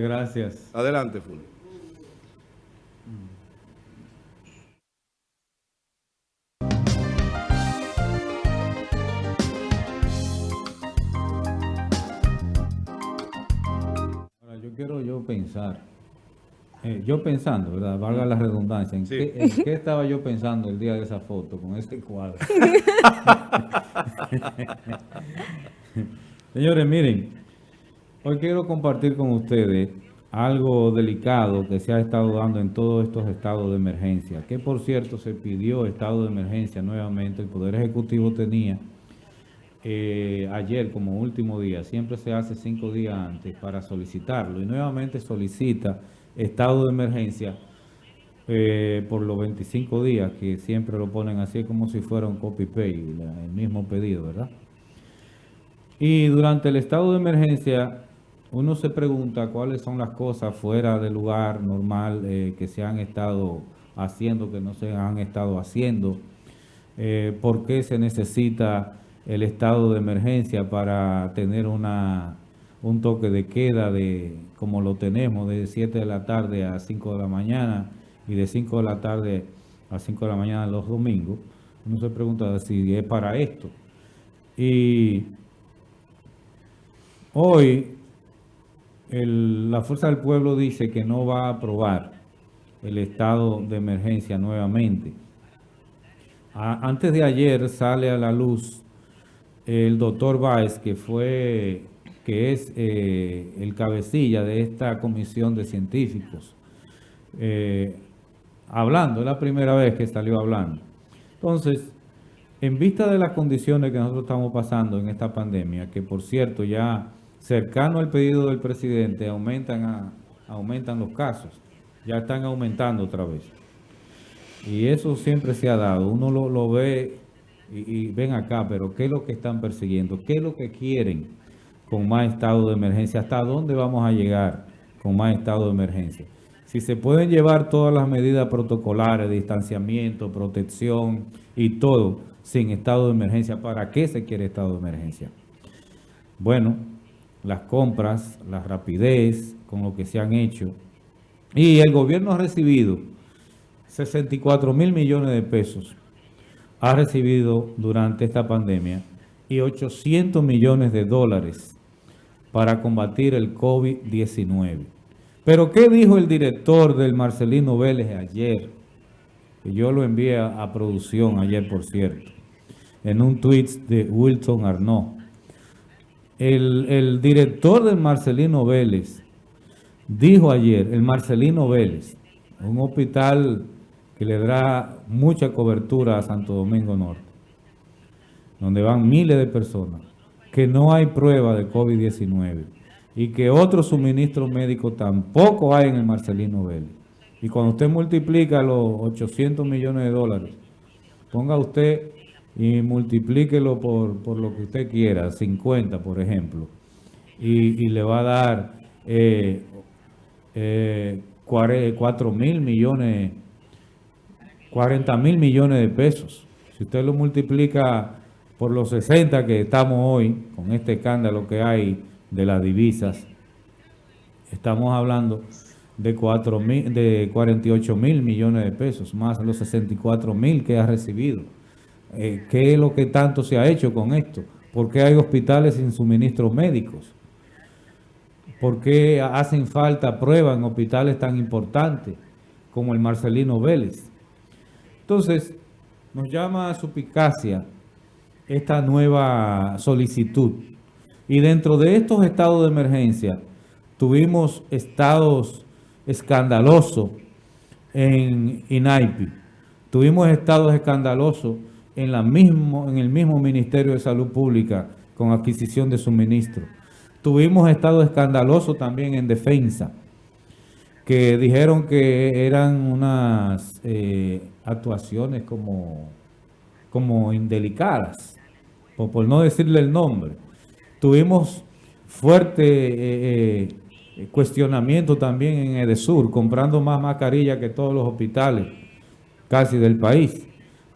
Gracias. Adelante, Fulvio. Ahora, yo quiero yo pensar, eh, yo pensando, ¿verdad? Valga la redundancia, ¿en, Sí. qué, en qué estaba yo pensando el día de esa foto con este cuadro? Señores, miren, hoy quiero compartir con ustedes algo delicado que se ha estado dando en todos estos estados de emergencia, que por cierto se pidió estado de emergencia nuevamente, el Poder Ejecutivo tenía eh, ayer como último día, siempre se hace cinco días antes para solicitarlo y nuevamente solicita estado de emergencia eh, por los 25 días que siempre lo ponen así como si fuera un copy-paste, el mismo pedido, ¿verdad? Y durante el estado de emergencia uno se pregunta cuáles son las cosas fuera del lugar normal eh, que se han estado haciendo, que no se han estado haciendo, eh, por qué se necesita el estado de emergencia para tener una, un toque de queda de como lo tenemos de 7 de la tarde a 5 de la mañana y de 5 de la tarde a 5 de la mañana los domingos. Uno se pregunta si es para esto. Y hoy la Fuerza del Pueblo dice que no va a aprobar el estado de emergencia nuevamente. Antes de ayer sale a la luz el doctor Báez, que fue, que es eh, el cabecilla de esta comisión de científicos, eh, hablando, es la primera vez que salió hablando. Entonces, en vista de las condiciones que nosotros estamos pasando en esta pandemia, que por cierto ya cercano al pedido del presidente aumentan, aumentan los casos, ya están aumentando otra vez. Y eso siempre se ha dado. Uno lo, ve y ven acá, pero ¿qué es lo que están persiguiendo? ¿Qué es lo que quieren con más estado de emergencia? ¿Hasta dónde vamos a llegar con más estado de emergencia? Si se pueden llevar todas las medidas protocolares, distanciamiento, protección y todo sin estado de emergencia, ¿para qué se quiere estado de emergencia? Bueno, las compras, la rapidez con lo que se han hecho. Y el gobierno ha recibido 64 mil millones de pesos. Ha recibido durante esta pandemia y 800 millones de dólares para combatir el COVID-19. Pero ¿qué dijo el director del Marcelino Vélez ayer? Yo lo envié a, a producción ayer, por cierto, en un tweet de Wilson Arnaud. El, el director del Marcelino Vélez dijo ayer, el Marcelino Vélez, un hospital que le da mucha cobertura a Santo Domingo Norte, donde van miles de personas, que no hay prueba de COVID-19 y que otros suministros médicos tampoco hay en el Marcelino Vélez. Y cuando usted multiplica los 800 millones de dólares, ponga usted y multiplíquelo por, por lo que usted quiera, 50 por ejemplo, y, y le va a dar eh, eh, 4 mil millones, 40 mil millones de pesos. Si usted lo multiplica por los 60 que estamos hoy, con este escándalo que hay de las divisas, estamos hablando de, 4 mil, de 48 mil millones de pesos, más los 64 mil que ha recibido. Eh, ¿Qué es lo que tanto se ha hecho con esto? ¿Por qué hay hospitales sin suministros médicos? ¿Por qué hacen falta pruebas en hospitales tan importantes como el Marcelino Vélez? Entonces, nos llama a suspicacia esta nueva solicitud. Y dentro de estos estados de emergencia, tuvimos estados escandalosos en INAIPI. Tuvimos estados escandalosos en, el mismo Ministerio de Salud Pública con adquisición de suministro. Tuvimos estados escandalosos también en defensa, que dijeron que eran unas eh, actuaciones como, como indelicadas, por, por no decirle el nombre. Tuvimos fuerte eh, eh, cuestionamiento también en Edesur, comprando más mascarillas que todos los hospitales casi del país.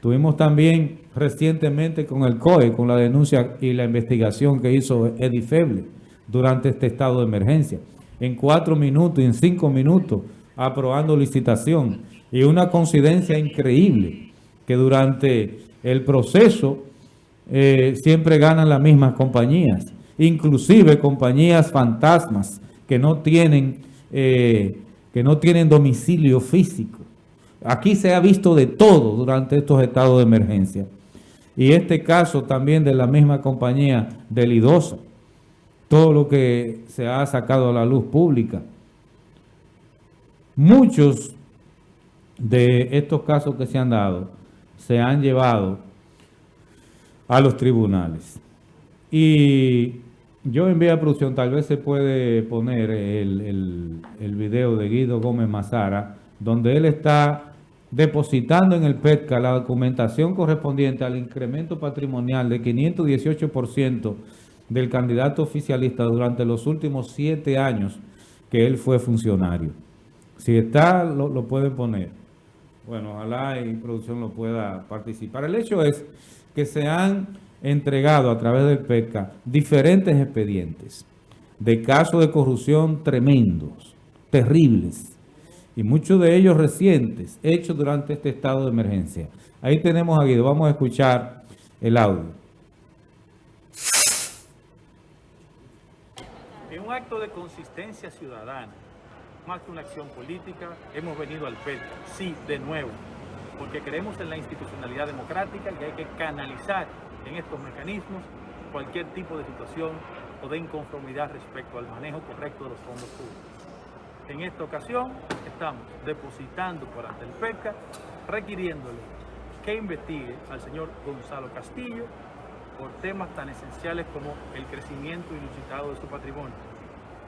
Tuvimos también recientemente con el COE, con la denuncia y la investigación que hizo Eddie Feble durante este estado de emergencia. en cuatro minutos y en cinco minutos aprobando licitación. Y una coincidencia increíble que durante el proceso eh, siempre ganan las mismas compañías, inclusive compañías fantasmas que no tienen, eh, que no tienen domicilio físico. Aquí se ha visto de todo durante estos estados de emergencia. Y este caso también de la misma compañía Delidosa, todo lo que se ha sacado a la luz pública. Muchos de estos casos que se han dado se han llevado a los tribunales. Y yo envié a producción, tal vez se puede poner el, el, el video de Guido Gómez Mazara, donde él está depositando en el PETCA la documentación correspondiente al incremento patrimonial de 518% del candidato oficialista durante los últimos siete años que él fue funcionario. Si está, lo, pueden poner. Bueno, ojalá y producción lo pueda participar. El hecho es que se han entregado a través del PETCA diferentes expedientes de casos de corrupción tremendos, terribles, y muchos de ellos recientes, hechos durante este estado de emergencia. Ahí tenemos a Guido, vamos a escuchar el audio. En un acto de consistencia ciudadana, más que una acción política, hemos venido al PET, sí, de nuevo, porque creemos en la institucionalidad democrática y hay que canalizar en estos mecanismos cualquier tipo de situación o de inconformidad respecto al manejo correcto de los fondos públicos. En esta ocasión estamos depositando por ante el PECA, requiriéndole que investigue al señor Gonzalo Castillo por temas tan esenciales como el crecimiento ilusitado de su patrimonio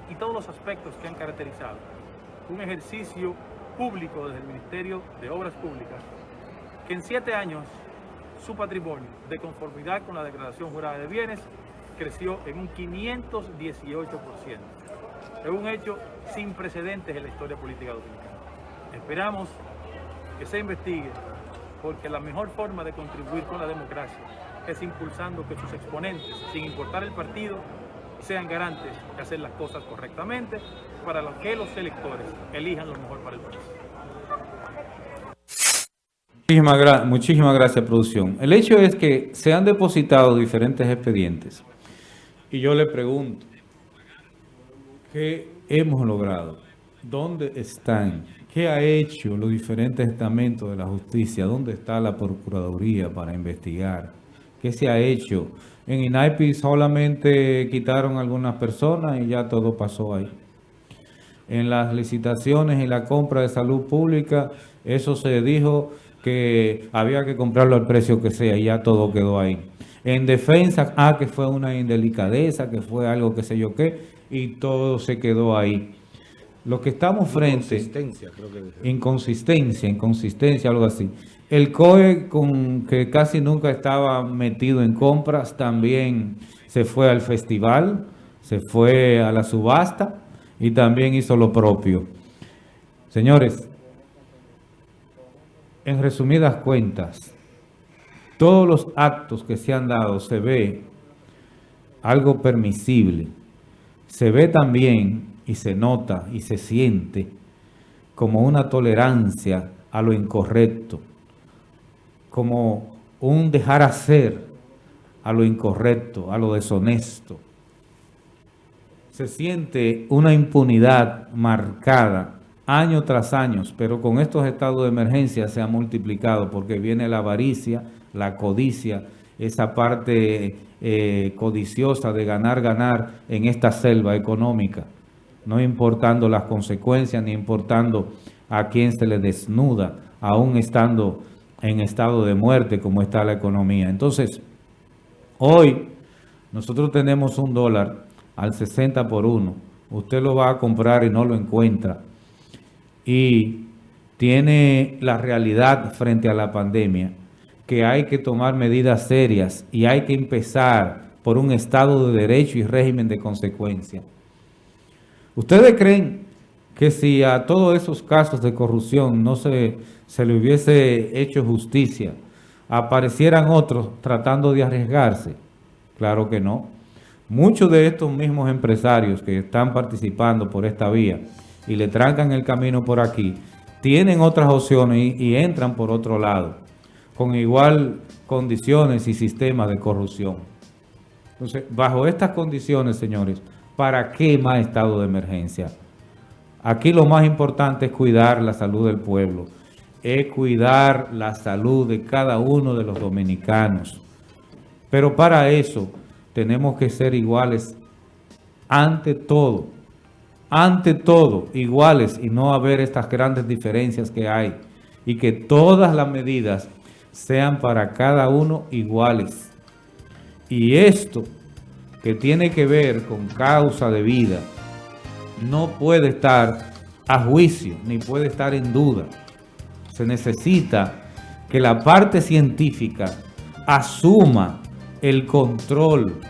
y todos los aspectos que han caracterizado un ejercicio público desde el Ministerio de Obras Públicas que en siete años su patrimonio, de conformidad con la declaración jurada de bienes, creció en un 518%. Es un hecho sin precedentes en la historia política dominicana. Esperamos que se investigue porque la mejor forma de contribuir con la democracia es impulsando que sus exponentes, sin importar el partido, sean garantes de hacer las cosas correctamente para que los electores elijan lo mejor para el país. Muchísimas, muchísimas gracias, producción. El hecho es que se han depositado diferentes expedientes y yo le pregunto, ¿Qué hemos logrado? ¿Dónde están? ¿Qué ha hecho los diferentes estamentos de la justicia? ¿Dónde está la Procuraduría para investigar? ¿Qué se ha hecho? En INAIPI solamente quitaron algunas personas y ya todo pasó ahí. En las licitaciones y la compra de salud pública, eso se dijo que había que comprarlo al precio que sea y ya todo quedó ahí. En defensa, ah, que fue una indelicadeza, que fue algo que sé yo qué, y todo se quedó ahí. Lo que estamos frente... Inconsistencia, creo que... Inconsistencia, inconsistencia, algo así. El COE, con que casi nunca estaba metido en compras, también se fue al festival, se fue a la subasta y también hizo lo propio. Señores, en resumidas cuentas, todos los actos que se han dado se ve algo permisible, se ve también y se nota y se siente como una tolerancia a lo incorrecto, como un dejar hacer a lo incorrecto, a lo deshonesto. Se siente una impunidad marcada año tras año, pero con estos estados de emergencia se ha multiplicado porque viene la avaricia, la codicia, esa parte eh, codiciosa de ganar, ganar en esta selva económica, no importando las consecuencias ni importando a quién se le desnuda, aún estando en estado de muerte como está la economía. Entonces, hoy nosotros tenemos un dólar al 60 por 1. Usted lo va a comprar y no lo encuentra. Y tiene la realidad frente a la pandemia que hay que tomar medidas serias y hay que empezar por un Estado de Derecho y régimen de consecuencia. ¿Ustedes creen que si a todos esos casos de corrupción no se, se le hubiese hecho justicia, aparecieran otros tratando de arriesgarse? Claro que no. muchos de estos mismos empresarios que están participando por esta vía y le trancan el camino por aquí, tienen otras opciones y, y entran por otro lado, con igual condiciones y sistemas de corrupción. Entonces, bajo estas condiciones, señores, ¿para qué más estado de emergencia? Aquí lo más importante es cuidar la salud del pueblo, es cuidar la salud de cada uno de los dominicanos. Pero para eso tenemos que ser iguales ante todo, ante todo iguales y no haber estas grandes diferencias que hay y que todas las medidas sean para cada uno iguales. Y esto que tiene que ver con causa de vida no puede estar a juicio ni puede estar en duda. Se necesita que la parte científica asuma el control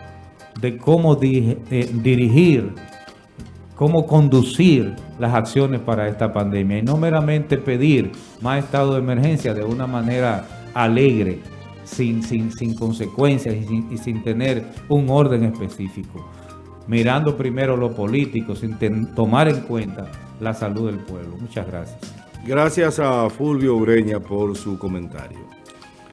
de cómo eh, dirigir, cómo conducir las acciones para esta pandemia y no meramente pedir más estado de emergencia de una manera alegre, sin, sin, sin consecuencias y sin, y sin, tener un orden específico. Mirando primero lo político, sin tomar en cuenta la salud del pueblo. Muchas gracias. Gracias a Fulvio Ureña por su comentario.